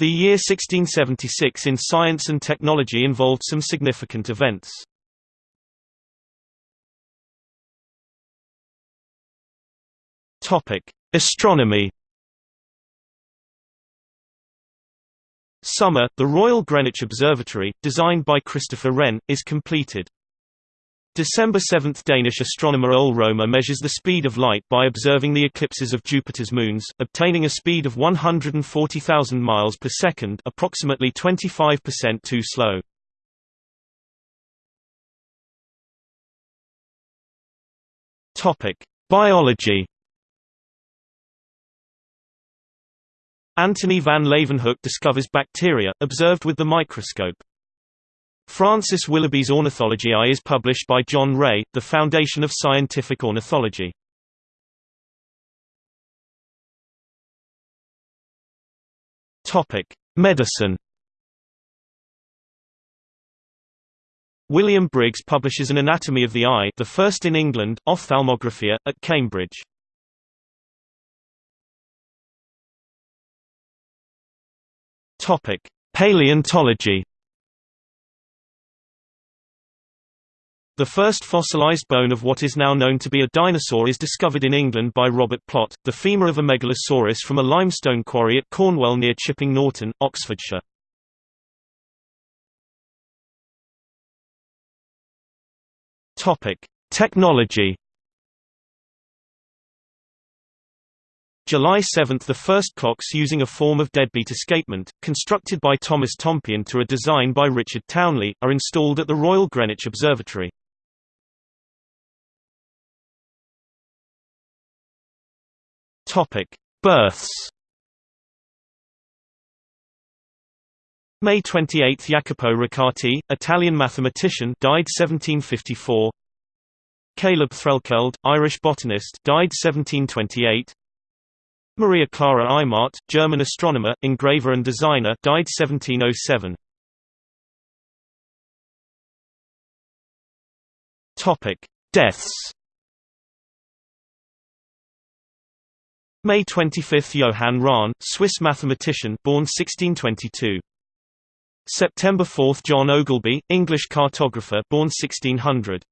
The year 1676 in science and technology involved some significant events. Astronomy. Summer, the Royal Greenwich Observatory, designed by Christopher Wren, is completed. December 7 – Danish astronomer Ole Romer measures the speed of light by observing the eclipses of Jupiter's moons, obtaining a speed of 140,000 miles per second approximately 25% too slow. Biology Antony van Leeuwenhoek discovers bacteria, observed with the microscope. Francis Willughby's Ornithology I is published by John Ray, the foundation of scientific ornithology. Medicine William Briggs publishes an Anatomy of the Eye the first in England, Ophthalmographia, at Cambridge. Paleontology. The first fossilized bone of what is now known to be a dinosaur is discovered in England by Robert Plot, the femur of a megalosaurus from a limestone quarry at Cornwell near Chipping Norton, Oxfordshire. Technology. July 7 – The first clocks using a form of deadbeat escapement, constructed by Thomas Tompion to a design by Richard Towneley, are installed at the Royal Greenwich Observatory. Births May 28 – Jacopo Riccati, Italian mathematician died 1754 Caleb Threlkeld, Irish botanist died 1728 Maria Clara Eimmart, German astronomer, engraver and designer died 1707. Topic: Deaths. May 25 – Johann Rahn, Swiss mathematician born 1622. September 4 – John Ogilby, English cartographer born 1600.